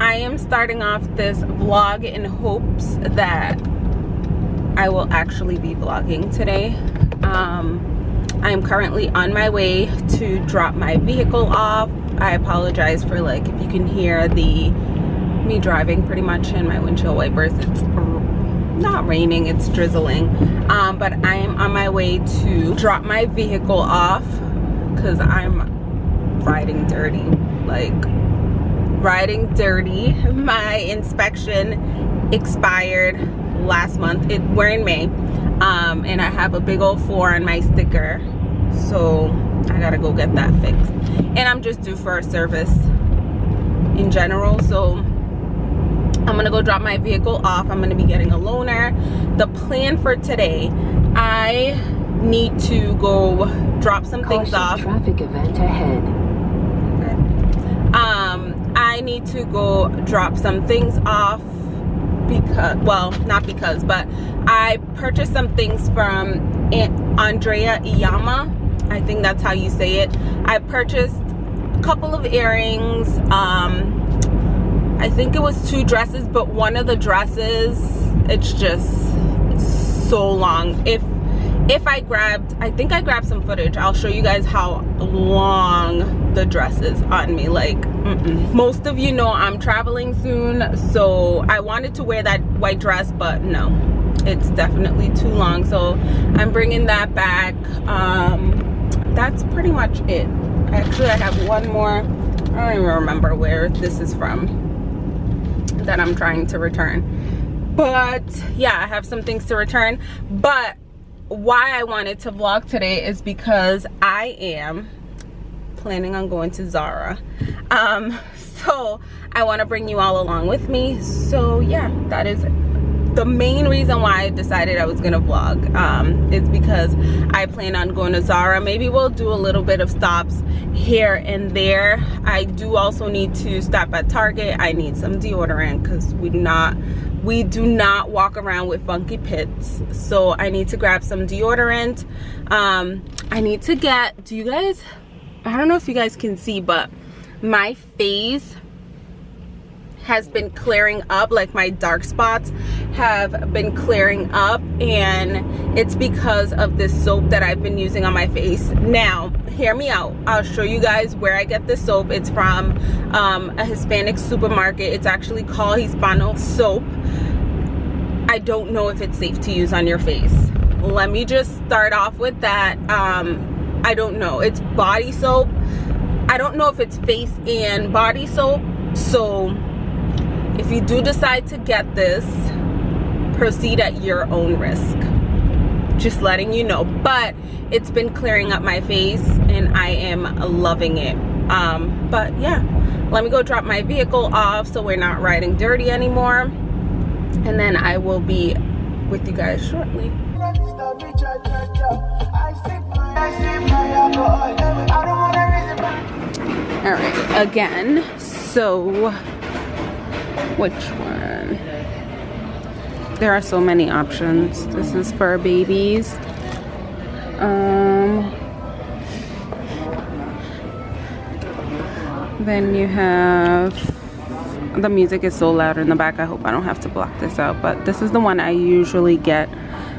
i am starting off this vlog in hopes that i will actually be vlogging today. Um i am currently on my way to drop my vehicle off. I apologize for like if you can hear the me driving pretty much in my windshield wipers. It's not raining it's drizzling. Um, but i am on my way to drop my vehicle off because i'm riding dirty like riding dirty my inspection expired last month it we're in may um, and i have a big old four on my sticker so i gotta go get that fixed and i'm just due for a service in general so I'm gonna go drop my vehicle off. I'm gonna be getting a loaner. The plan for today, I need to go drop some Caution, things off. Traffic event ahead. Need to go drop some things off because, well, not because, but I purchased some things from Andrea Iyamah. I think that's how you say it. I purchased a couple of earrings, um, I think it was two dresses, but one of the dresses, it's just so long. If if I grabbed, I think I grabbed some footage. I'll show you guys how long the dress is on me. Like, mm -mm. most of you know I'm traveling soon, so I wanted to wear that white dress, but no, it's definitely too long. So I'm bringing that back. Um, that's pretty much it. Actually, I have one more. I don't even remember where this is from that I'm trying to return. But yeah, I have some things to return. But why I wanted to vlog today is because I am planning on going to Zara. Um, so I want to bring you all along with me. So yeah, that is the main reason why I decided I was gonna vlog um, is because I plan on going to Zara. Maybe we'll do a little bit of stops here and there. I do also need to stop at Target. I need some deodorant because we do not we do not walk around with funky pits. So I need to grab some deodorant. Um, I need to get, do you guys, I don't know if you guys can see, but my face has been clearing up like my dark spots have been clearing up and it's because of this soap that I've been using on my face. Now hear me out. I'll show you guys where I get this soap. It's from um, a Hispanic supermarket. It's actually called Hispano soap. I don't know if it's safe to use on your face. Let me just start off with that. Um, I don't know. It's body soap. I don't know if it's face and body soap so if you do decide to get this proceed at your own risk. Just letting you know. But it's been clearing up my face and I am loving it. Um, but yeah let me go drop my vehicle off so we're not riding dirty anymore. And then I will be with you guys shortly. All right again so which one? There are so many options. This is for babies. Um then you have the music is so loud in the back. I hope i don't have to block this out but this is the one i usually get.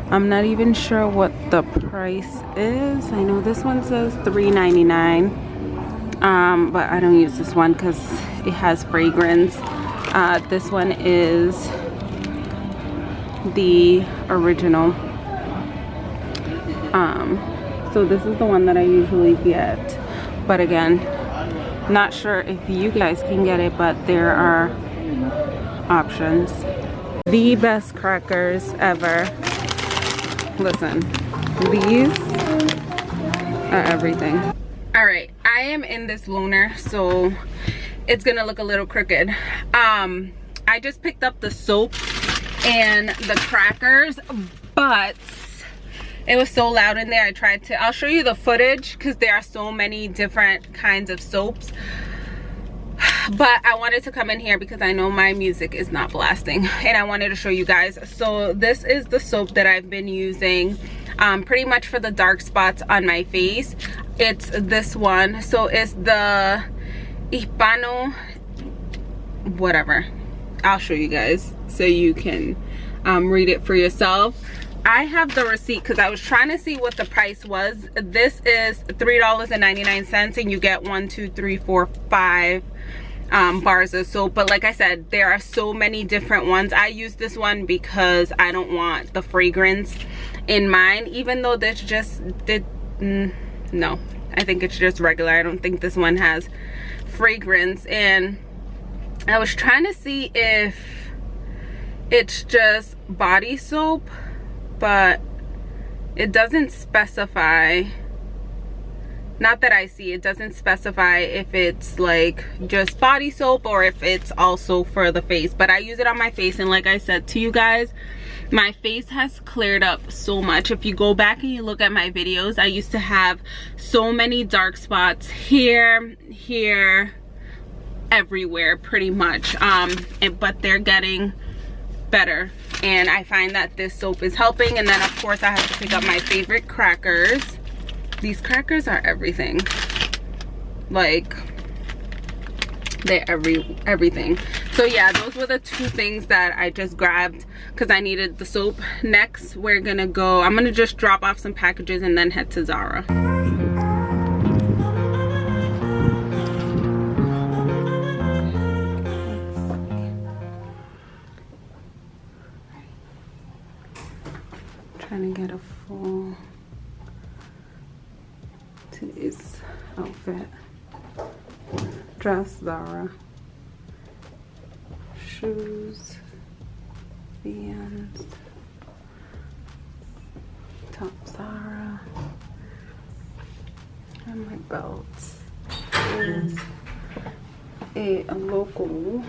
I'm not even sure what the price is. I know this one says 3.99 um but i don't use this one because it has fragrance uh, this one is the original. Um, so this is the one that I usually get. But again, not sure if you guys can get it, but there are options. The best crackers ever. Listen, these are everything. All right, I am in this loaner, so it's gonna look a little crooked. Um i just picked up the soap and the crackers but it was so loud in there i tried to i'll show you the footage because there are so many different kinds of soaps. But i wanted to come in here because i know my music is not blasting and i wanted to show you guys. So this is the soap that i've been using um, pretty much for the dark spots on my face. It's this one. So it's the Hispano whatever i'll show you guys so you can um, read it for yourself I have the receipt because I was trying to see what the price was. This is $3.99 and you get one, two, three, four, five um, bars of soap. But like I said, there are so many different ones. I use this one because I don't want the fragrance in mine. Even though this just did, mm, no, I think it's just regular. I don't think this one has fragrance. And I was trying to see if it's just body soap but it doesn't specify not that I see it doesn't specify if it's like just body soap or if it's also for the face but I use it on my face and like I said to you guys my face has cleared up so much. If you go back and you look at my videos I used to have so many dark spots here here everywhere pretty much. Um and, but they're getting better. And I find that this soap is helping. And then of course I have to pick up my favorite crackers. These crackers are everything. Like they're every everything so yeah those were the two things that I just grabbed because I needed the soap next we're gonna go I'm gonna just drop off some packages and then head to Zara trying to get a full today's outfit. Dress, Zara. Shoes, Vans, top Zara, and my belt is a, a local,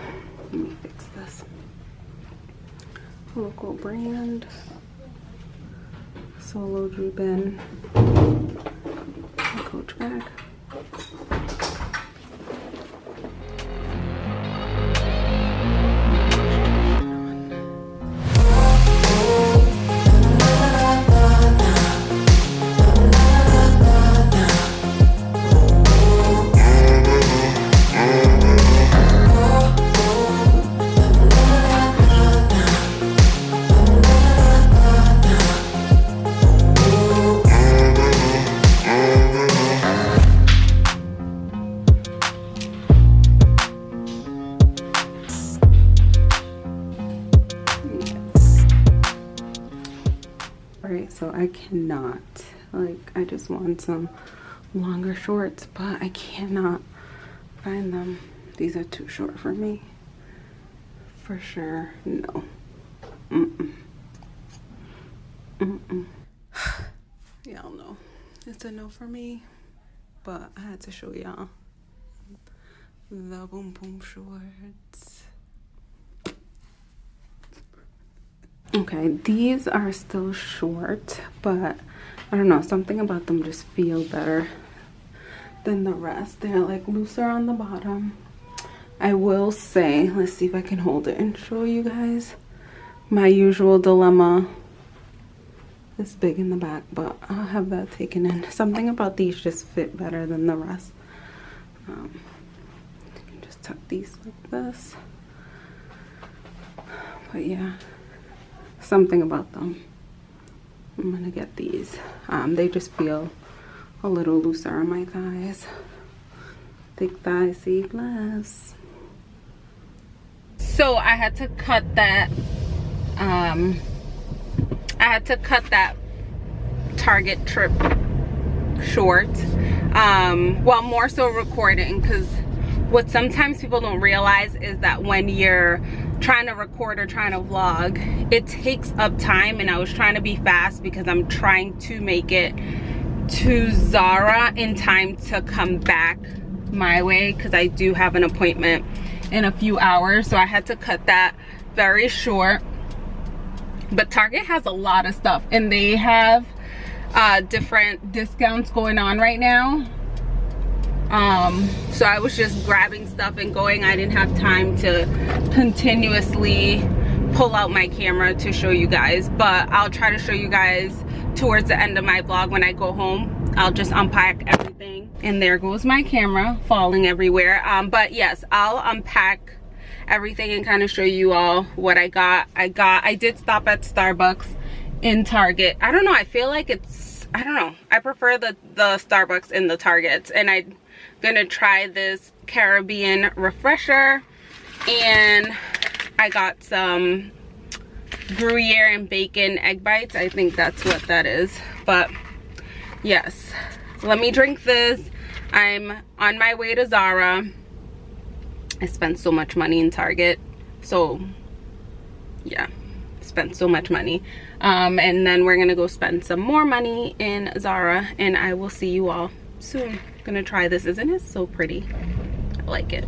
let me fix this, local brand Solo Droop Coach bag. Like i just want some longer shorts but i cannot find them. These are too short for me. For sure no. Mm -mm. Mm y'all know. It's a no for me but i had to show y'all the boom boom shorts okay these are still short but i don't know something about them just feel better than the rest. They're like looser on the bottom. I will say let's see if i can hold it and show you guys. My usual dilemma it's big in the back but i'll have that taken in. Something about these just fit better than the rest. Um, just tuck these like this. But yeah something about them. I'm gonna get these. Um, they just feel a little looser on my thighs. Thick thighs save less. So I had to cut that, um, I had to cut that Target trip short. Um, well, more so recording because what sometimes people don't realize is that when you're trying to record or trying to vlog it takes up time and I was trying to be fast because I'm trying to make it to Zara in time to come back my way because I do have an appointment in a few hours. So I had to cut that very short. But Target has a lot of stuff and they have uh, different discounts going on right now um so i was just grabbing stuff and going i didn't have time to continuously pull out my camera to show you guys but i'll try to show you guys towards the end of my vlog when i go home i'll just unpack everything and there goes my camera falling everywhere um but yes i'll unpack everything and kind of show you all what I got. I got, I did stop at Starbucks in Target. I don't know, I feel like it's, I don't know. I prefer the, the Starbucks in the Targets and I'm gonna try this Caribbean refresher and I got some Gruyere and bacon egg bites. I think that's what that is. But yes, let me drink this. I'm on my way to Zara. I spent so much money in Target. So yeah, spent so much money. Um, and then we're gonna go spend some more money in Zara and I will see you all soon. Gonna try this. Isn't it so pretty? I like it.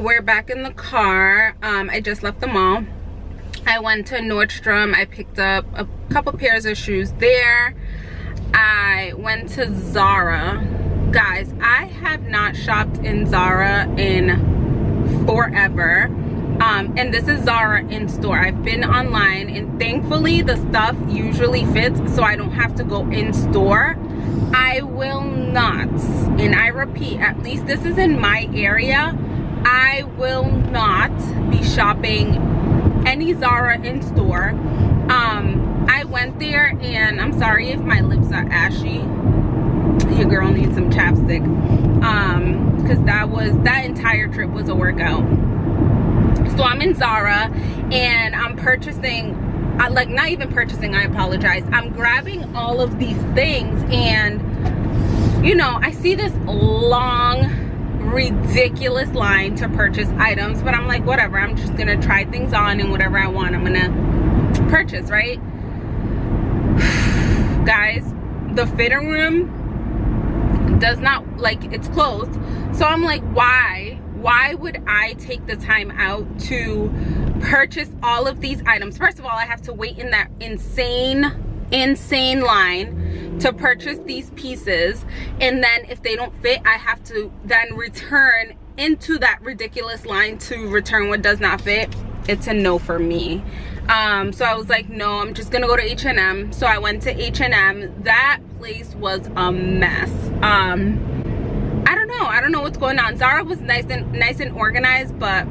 We're back in the car. Um, i just left the mall. I went to nordstrom. I picked up a couple pairs of shoes there. I went to zara. Guys i have not shopped in zara in forever. Um, and this is zara in store. I've been online and thankfully the stuff usually fits so i don't have to go in store. I will not, and I repeat, at least this is in my area, I will not be shopping any Zara in store. Um, I went there and I'm sorry if my lips are ashy. Your girl needs some chapstick. Um, because that was that entire trip was a workout. So I'm in Zara and I'm purchasing like not even purchasing I apologize I'm grabbing all of these things and you know I see this long ridiculous line to purchase items but i'm like whatever i'm just gonna try things on and whatever i want i'm gonna purchase right? Guys the fitting room does not like it's closed. So i'm like why why would i take the time out to purchase all of these items? First of all i have to wait in that insane insane line to purchase these pieces. And then if they don't fit i have to then return into that ridiculous line to return what does not fit. It's a no for me. Um, so i was like no i'm just gonna go to h&m so i went to h&m that place was a mess. Um, i don't know. I don't know what's going on. Zara was nice and nice and organized but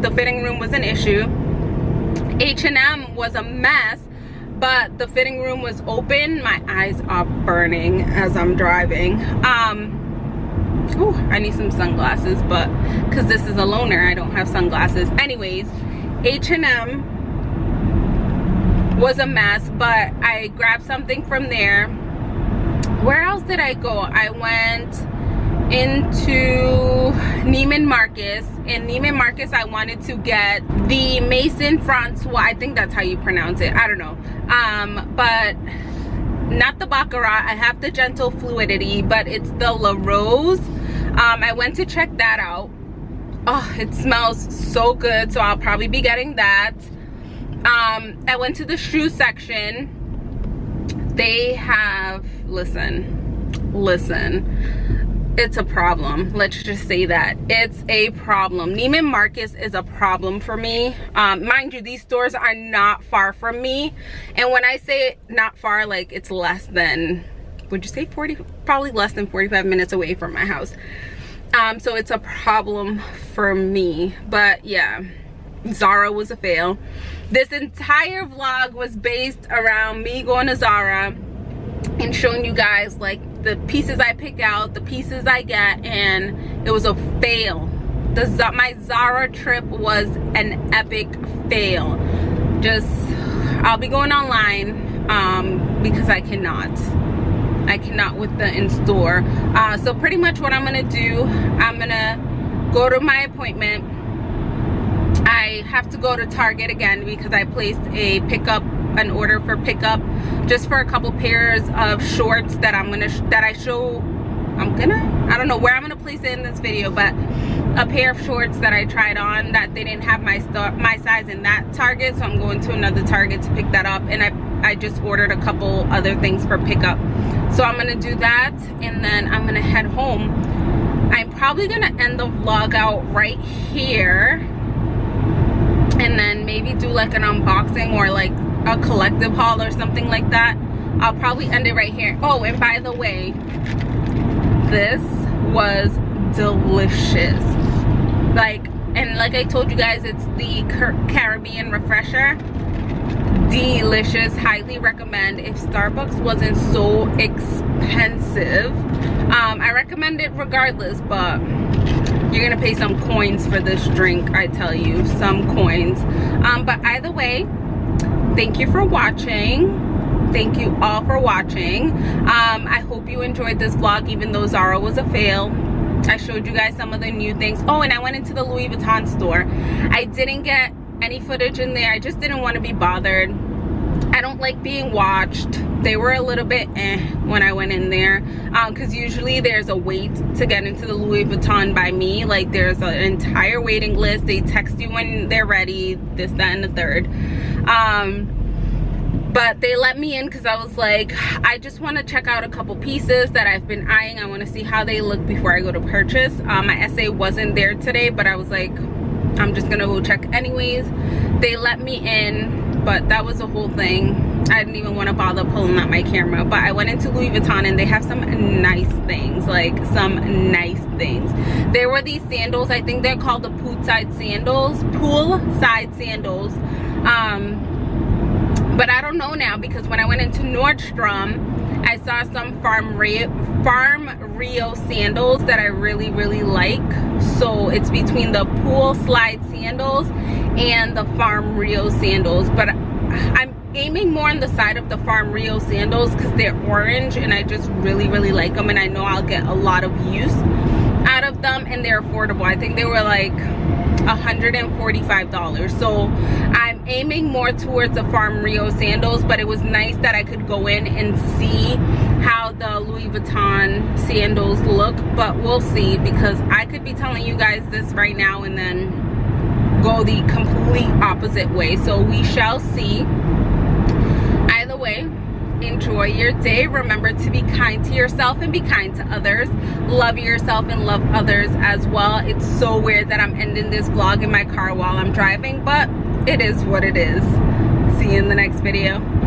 the fitting room was an issue. H&m was a mess but the fitting room was open. My eyes are burning as i'm driving. Um Ooh, i need some sunglasses but because this is a loaner i don't have sunglasses. Anyways h&m was a mess but i grabbed something from there. Where else did i go? I went into Neiman Marcus. In Neiman Marcus, I wanted to get the Maison Francois. I think that's how you pronounce it. I don't know. Um, but not the Baccarat. I have the Gentle Fluidity, but it's the La Rose. Um, I went to check that out. Oh, it smells so good. So I'll probably be getting that. Um, I went to the shoe section. They have, listen, listen it's a problem. Let's just say that. It's a problem. Neiman Marcus is a problem for me. Um, mind you these stores are not far from me. And when I say not far like it's less than would you say 40 probably less than 45 minutes away from my house. Um, so it's a problem for me. But yeah Zara was a fail. This entire vlog was based around me going to Zara and showing you guys like the pieces I pick out, the pieces I get, and it was a fail. The my Zara trip was an epic fail. Just, I'll be going online um, because I cannot. I cannot with the in-store. Uh, so pretty much what I'm gonna do, I'm gonna go to my appointment. I have to go to Target again because I placed a pickup an order for pickup just for a couple pairs of shorts that I'm gonna that I show I'm gonna I don't know where I'm gonna place it in this video but a pair of shorts that I tried on that they didn't have my my size in that Target so I'm going to another Target to pick that up and I I just ordered a couple other things for pickup. So I'm gonna do that and then I'm gonna head home. I'm probably gonna end the vlog out right here and then maybe do like an unboxing or like a collective haul or something like that i'll probably end it right here. Oh and by the way this was delicious. Like and like i told you guys it's the caribbean refresher. Delicious highly recommend. If starbucks wasn't so expensive um, i recommend it regardless but you're gonna pay some coins for this drink i tell you some coins. Um, but either way thank you for watching. Thank you all for watching. Um, i hope you enjoyed this vlog even though zara was a fail. I showed you guys some of the new things. Oh and i went into the louis vuitton store. I didn't get any footage in there. I just didn't want to be bothered I don't like being watched. They were a little bit eh when I went in there because um, usually there's a wait to get into the Louis Vuitton by me. Like there's an entire waiting list. They text you when they're ready, this, that, and the third. Um, but they let me in because I was like, I just want to check out a couple pieces that I've been eyeing. I want to see how they look before I go to purchase. Um, my SA wasn't there today, but I was like, I'm just gonna go check anyways. They let me in but that was a whole thing. I didn't even want to bother pulling out my camera but i went into louis vuitton and they have some nice things like some nice things. There were these sandals i think they're called the poolside sandals poolside sandals. Um but i don't know now because when i went into nordstrom I saw some Farm Rio, Farm Rio sandals that I really, really like. So it's between the pool slide sandals and the Farm Rio sandals. But I'm aiming more on the side of the Farm Rio sandals because they're orange and I just really, really like them. And I know I'll get a lot of use out of them and they're affordable. I think they were like $145 so i'm aiming more towards the farm rio sandals but it was nice that i could go in and see how the louis vuitton sandals look but we'll see because i could be telling you guys this right now and then go the complete opposite way. So we shall see. Either way enjoy your day. Remember to be kind to yourself and be kind to others. Love yourself and love others as well. It's so weird that i'm ending this vlog in my car while i'm driving but it is what it is. See you in the next video